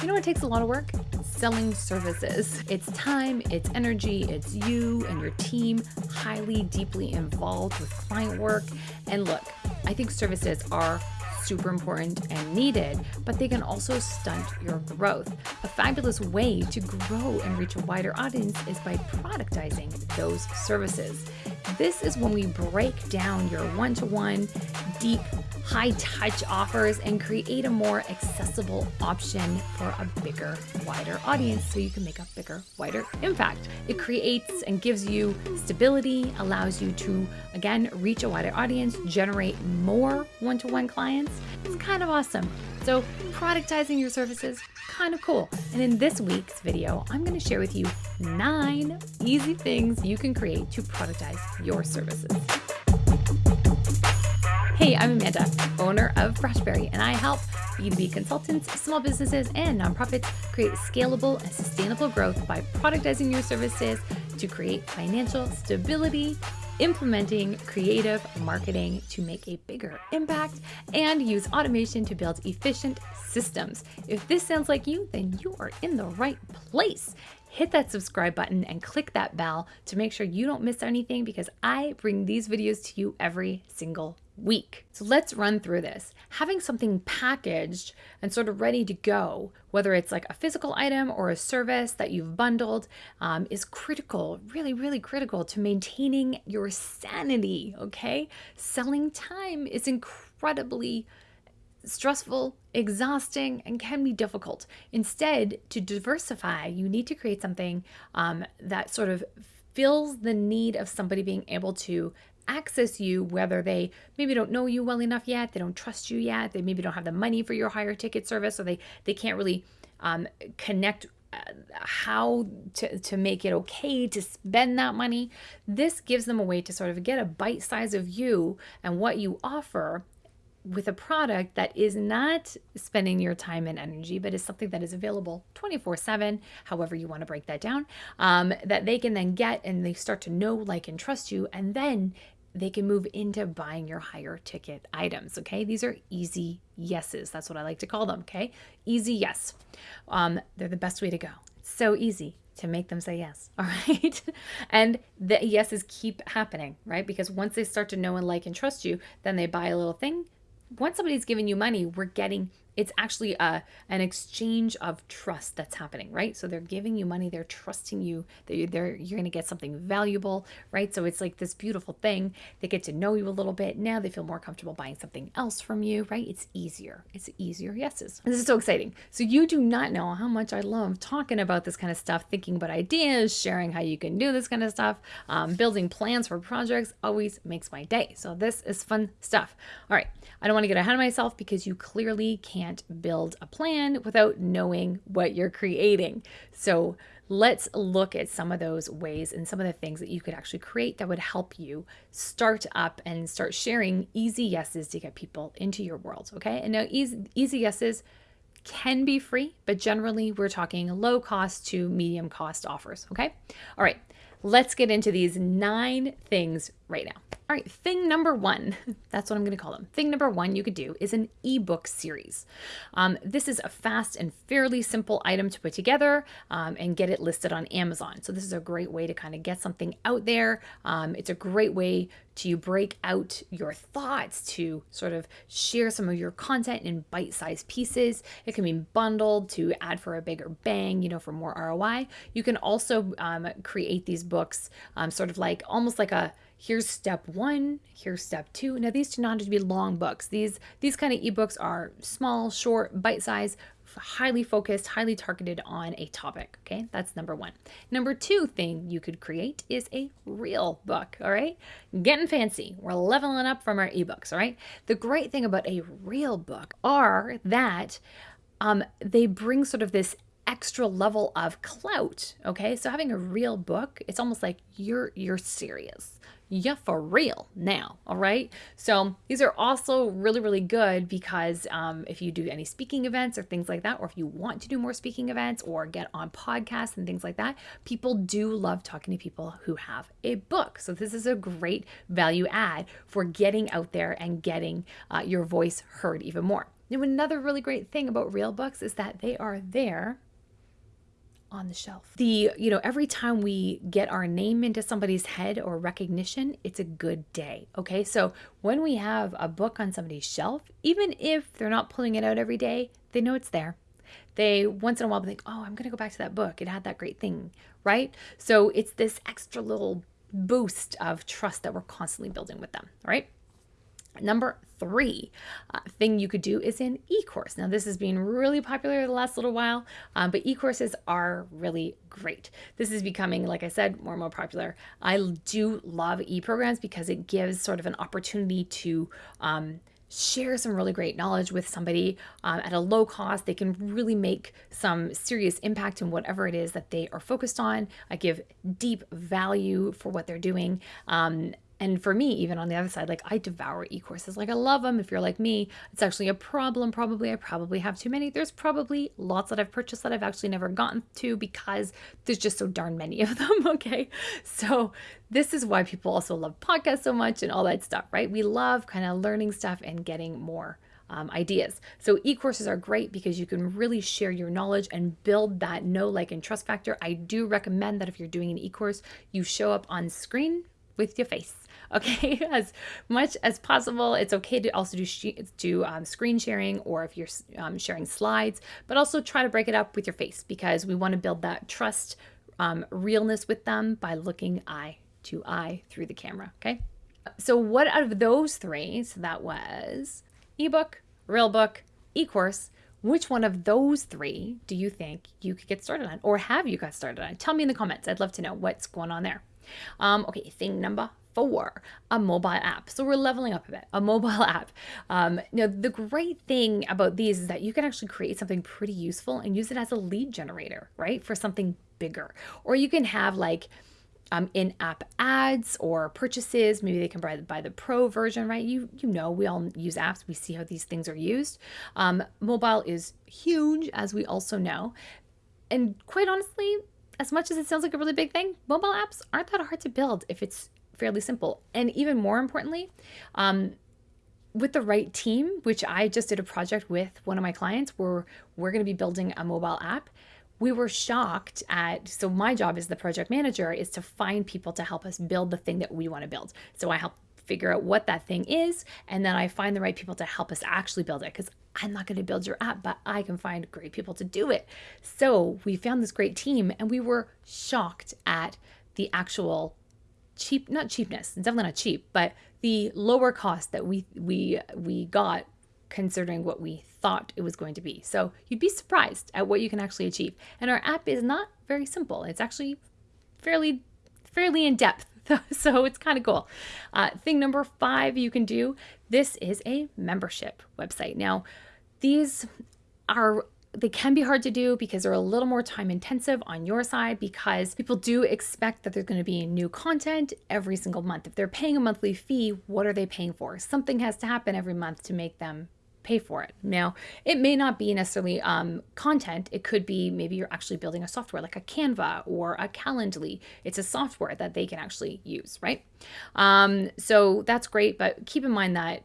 You know what takes a lot of work? Selling services. It's time, it's energy, it's you and your team highly, deeply involved with client work. And look, I think services are super important and needed, but they can also stunt your growth. A fabulous way to grow and reach a wider audience is by productizing those services. This is when we break down your one to one, deep, high touch offers and create a more accessible option for a bigger, wider audience so you can make a bigger, wider impact. It creates and gives you stability, allows you to, again, reach a wider audience, generate more one to one clients. It's kind of awesome. So, productizing your services, kind of cool. And in this week's video, I'm going to share with you nine easy things you can create to productize your services. Hey, I'm Amanda, owner of Freshberry, and I help B2B consultants, small businesses, and nonprofits create scalable and sustainable growth by productizing your services to create financial stability implementing creative marketing to make a bigger impact, and use automation to build efficient systems. If this sounds like you, then you are in the right place. Hit that subscribe button and click that bell to make sure you don't miss anything because I bring these videos to you every single week. So let's run through this. Having something packaged and sort of ready to go, whether it's like a physical item or a service that you've bundled, um, is critical, really, really critical to maintaining your sanity. Okay. Selling time is incredibly stressful, exhausting, and can be difficult. Instead, to diversify, you need to create something um, that sort of fills the need of somebody being able to access you, whether they maybe don't know you well enough yet, they don't trust you yet, they maybe don't have the money for your higher ticket service, or they they can't really um, connect uh, how to, to make it okay to spend that money. This gives them a way to sort of get a bite size of you and what you offer with a product that is not spending your time and energy, but is something that is available 24 7, however you want to break that down, um, that they can then get and they start to know, like, and trust you. And then they can move into buying your higher ticket items. Okay. These are easy yeses. That's what I like to call them. Okay. Easy yes. Um, they're the best way to go. It's so easy to make them say yes. All right. and the yeses keep happening, right? Because once they start to know and like and trust you, then they buy a little thing once somebody's giving you money, we're getting it's actually a an exchange of trust that's happening, right? So they're giving you money, they're trusting you that you're, they're, you're going to get something valuable, right? So it's like this beautiful thing. They get to know you a little bit. Now they feel more comfortable buying something else from you, right? It's easier. It's easier yeses. This is so exciting. So you do not know how much I love talking about this kind of stuff, thinking about ideas, sharing how you can do this kind of stuff, um, building plans for projects always makes my day. So this is fun stuff. All right. I don't want to get ahead of myself because you clearly can't build a plan without knowing what you're creating. So let's look at some of those ways and some of the things that you could actually create that would help you start up and start sharing easy yeses to get people into your world. Okay. And now, easy, easy yeses can be free, but generally we're talking low cost to medium cost offers. Okay. All right. Let's get into these nine things right now. All right, thing number one, that's what I'm going to call them. Thing number one you could do is an ebook series. Um, this is a fast and fairly simple item to put together um, and get it listed on Amazon. So, this is a great way to kind of get something out there. Um, it's a great way to break out your thoughts, to sort of share some of your content in bite sized pieces. It can be bundled to add for a bigger bang, you know, for more ROI. You can also um, create these books um, sort of like almost like a here's step one here's step two. Now these do not have to be long books. These these kind of ebooks are small short bite size highly focused highly targeted on a topic okay? That's number one. Number two thing you could create is a real book all right? Getting fancy. We're leveling up from our ebooks all right? The great thing about a real book are that um, they bring sort of this extra level of clout okay so having a real book it's almost like you're you're serious yeah, for real now. All right. So these are also really, really good because um, if you do any speaking events or things like that, or if you want to do more speaking events or get on podcasts and things like that, people do love talking to people who have a book. So this is a great value add for getting out there and getting uh, your voice heard even more. Now, another really great thing about real books is that they are there on the shelf. The, you know, every time we get our name into somebody's head or recognition, it's a good day. Okay. So when we have a book on somebody's shelf, even if they're not pulling it out every day, they know it's there. They once in a while think, oh, I'm going to go back to that book. It had that great thing. Right. So it's this extra little boost of trust that we're constantly building with them. Right. Number three uh, thing you could do is an e-course. Now this has been really popular the last little while, um, but e-courses are really great. This is becoming, like I said, more and more popular. I do love e-programs because it gives sort of an opportunity to um, share some really great knowledge with somebody um, at a low cost. They can really make some serious impact in whatever it is that they are focused on. I give deep value for what they're doing. Um, and for me, even on the other side, like I devour e courses. Like I love them. If you're like me, it's actually a problem. Probably, I probably have too many. There's probably lots that I've purchased that I've actually never gotten to because there's just so darn many of them. Okay. So, this is why people also love podcasts so much and all that stuff, right? We love kind of learning stuff and getting more. Um, ideas. So e-courses are great because you can really share your knowledge and build that know, like, and trust factor. I do recommend that if you're doing an e-course, you show up on screen with your face. Okay, as much as possible. It's okay to also do sh- do um, screen sharing or if you're um, sharing slides, but also try to break it up with your face because we want to build that trust, um, realness with them by looking eye to eye through the camera. Okay, so what out of those three? So that was ebook, real book, e-course which one of those three do you think you could get started on or have you got started on? Tell me in the comments. I'd love to know what's going on there. Um, okay, thing number four, a mobile app. So we're leveling up a bit, a mobile app. Um, now, the great thing about these is that you can actually create something pretty useful and use it as a lead generator, right? For something bigger. Or you can have like, um, in-app ads or purchases. Maybe they can buy, buy the pro version, right? You you know we all use apps. We see how these things are used. Um, mobile is huge, as we also know, and quite honestly, as much as it sounds like a really big thing, mobile apps aren't that hard to build if it's fairly simple. And even more importantly, um, with the right team, which I just did a project with one of my clients where we're going to be building a mobile app. We were shocked at so my job as the project manager is to find people to help us build the thing that we want to build. So I help figure out what that thing is and then I find the right people to help us actually build it cuz I'm not going to build your app, but I can find great people to do it. So we found this great team and we were shocked at the actual cheap, not cheapness, definitely not cheap, but the lower cost that we, we, we got considering what we thought it was going to be. So you'd be surprised at what you can actually achieve. And our app is not very simple. It's actually fairly, fairly in depth. so it's kind of cool. Uh, thing number five you can do this is a membership website. Now, these are they can be hard to do because they're a little more time intensive on your side because people do expect that there's going to be new content every single month. If they're paying a monthly fee, what are they paying for? Something has to happen every month to make them pay for it. Now, it may not be necessarily um, content. It could be maybe you're actually building a software like a Canva or a Calendly. It's a software that they can actually use, right? Um, so that's great, but keep in mind that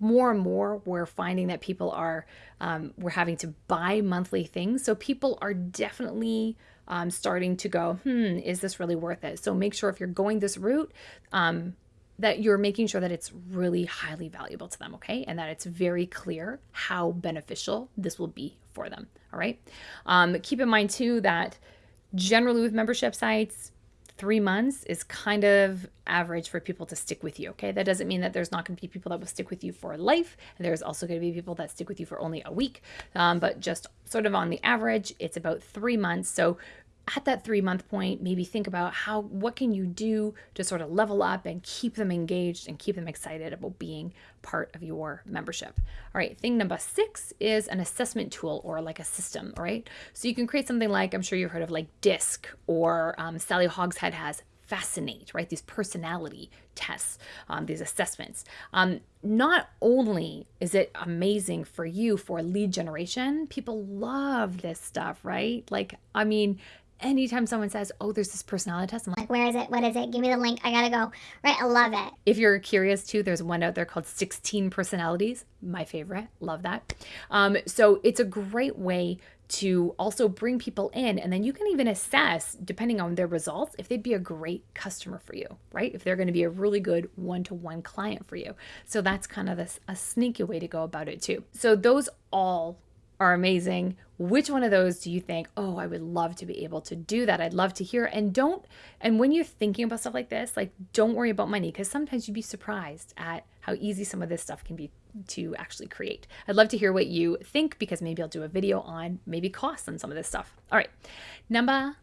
more and more we're finding that people are um, we're having to buy monthly things so people are definitely um, starting to go hmm is this really worth it so make sure if you're going this route um, that you're making sure that it's really highly valuable to them okay and that it's very clear how beneficial this will be for them all right um, keep in mind too that generally with membership sites three months is kind of average for people to stick with you. Okay. That doesn't mean that there's not going to be people that will stick with you for life. And there's also going to be people that stick with you for only a week. Um, but just sort of on the average, it's about three months. So at that three month point, maybe think about how, what can you do to sort of level up and keep them engaged and keep them excited about being part of your membership. All right, thing number six is an assessment tool or like a system, all right? So you can create something like, I'm sure you've heard of like DISC or um, Sally Hogshead has Fascinate, right? These personality tests, um, these assessments. Um, not only is it amazing for you for lead generation, people love this stuff, right? Like, I mean, anytime someone says, Oh, there's this personality test, I'm like, where is it? What is it? Give me the link. I gotta go. Right? I love it. if you're curious too, there's one out there called 16 Personalities. My favorite. Love that. Um, so it's a great way to also bring people in. And then you can even assess, depending on their results, if they'd be a great customer for you, right? If they're going to be a really good one to one client for you. So that's kind of this, a sneaky way to go about it too. So those all are amazing. Which one of those do you think, oh, I would love to be able to do that? I'd love to hear. And don't, and when you're thinking about stuff like this, like don't worry about money because sometimes you'd be surprised at how easy some of this stuff can be to actually create. I'd love to hear what you think because maybe I'll do a video on maybe costs on some of this stuff. All right. Number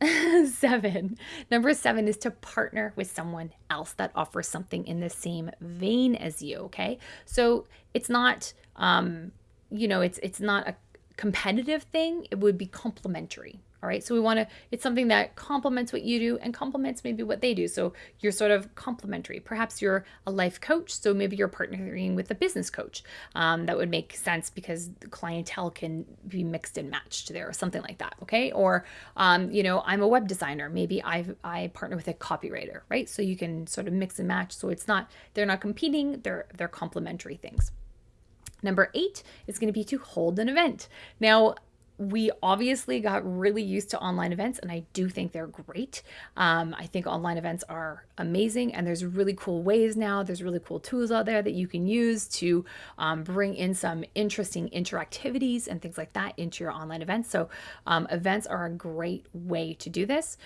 seven. Number seven is to partner with someone else that offers something in the same vein as you. Okay. So it's not, um, you know, it's it's not a competitive thing. It would be complementary. All right. So we want to, it's something that complements what you do and complements maybe what they do. So you're sort of complementary. Perhaps you're a life coach. So maybe you're partnering with a business coach. Um, that would make sense because the clientele can be mixed and matched there or something like that. Okay. Or, um, you know, I'm a web designer. Maybe I I partner with a copywriter, right? So you can sort of mix and match. So it's not, they're not competing, they're, they're complementary things. Number eight is going to be to hold an event. Now, we obviously got really used to online events, and I do think they're great. Um, I think online events are amazing, and there's really cool ways now. There's really cool tools out there that you can use to um, bring in some interesting interactivities and things like that into your online events. So, um, events are a great way to do this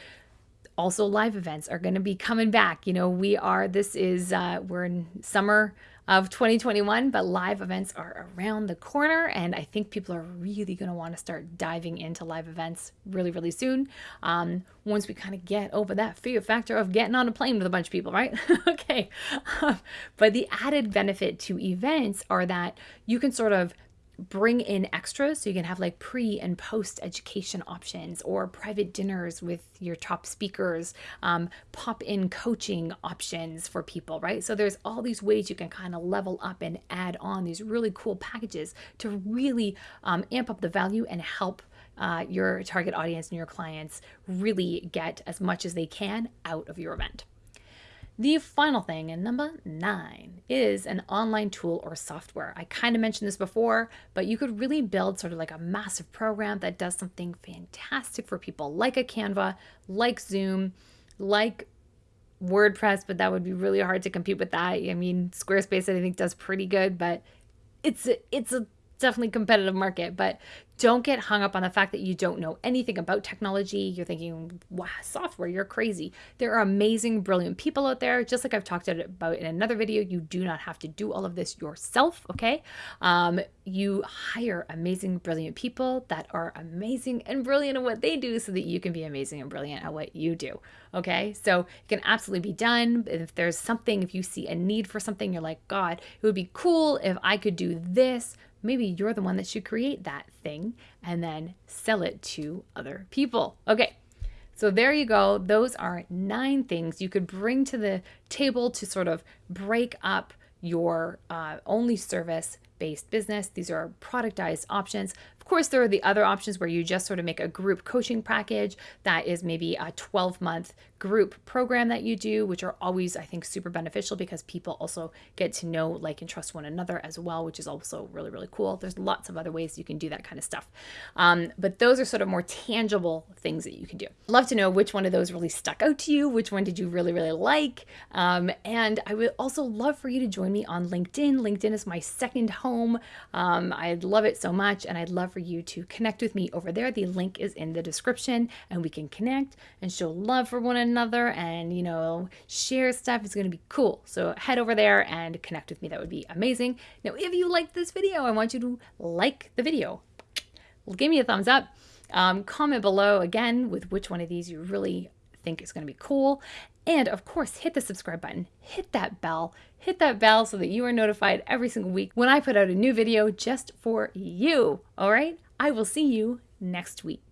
also live events are going to be coming back you know we are this is uh, we're in summer of 2021, but live events are around the corner, and I think people are really going to want to start diving into live events really, really soon. Um, once we kind of get over that fear factor of getting on a plane with a bunch of people, right? okay. Um, but the added benefit to events are that you can sort of bring in extras so you can have like pre and post education options or private dinners with your top speakers um, pop in coaching options for people right? So there's all these ways you can kind of level up and add on these really cool packages to really um, amp up the value and help uh, your target audience and your clients really get as much as they can out of your event the final thing, and number nine, is an online tool or software. I kind of mentioned this before, but you could really build sort of like a massive program that does something fantastic for people, like a Canva, like Zoom, like WordPress, but that would be really hard to compete with that. I mean, Squarespace, I think, does pretty good, but it's a, it's a definitely competitive market, but don't get hung up on the fact that you don't know anything about technology. You're thinking, wow, software, you're crazy. There are amazing, brilliant people out there. Just like I've talked about in another video, you do not have to do all of this yourself, okay? Um, you hire amazing, brilliant people that are amazing and brilliant at what they do so that you can be amazing and brilliant at what you do, okay? So it can absolutely be done. If there's something, if you see a need for something, you're like, God, it would be cool if I could do this maybe you're the one that should create that thing and then sell it to other people. Okay. So there you go. Those are nine things you could bring to the table to sort of break up your uh, only service based business. These are productized options. Course, there are the other options where you just sort of make a group coaching package that is maybe a 12 month group program that you do, which are always, I think, super beneficial because people also get to know, like, and trust one another as well, which is also really, really cool. There's lots of other ways you can do that kind of stuff. Um, but those are sort of more tangible things that you can do. Love to know which one of those really stuck out to you. Which one did you really, really like? Um, and I would also love for you to join me on LinkedIn. LinkedIn is my second home. Um, I'd love it so much, and I'd love for you to connect with me over there. The link is in the description, and we can connect and show love for one another and, you know, share stuff. It's going to be cool. So head over there and connect with me. That would be amazing. Now, if you like this video, I want you to like the video. Well, Give me a thumbs up. Um, comment below again with which one of these you really think is going to be cool. And of course, hit the subscribe button, hit that bell, hit that bell so that you are notified every single week when I put out a new video just for you. All right? I will see you next week.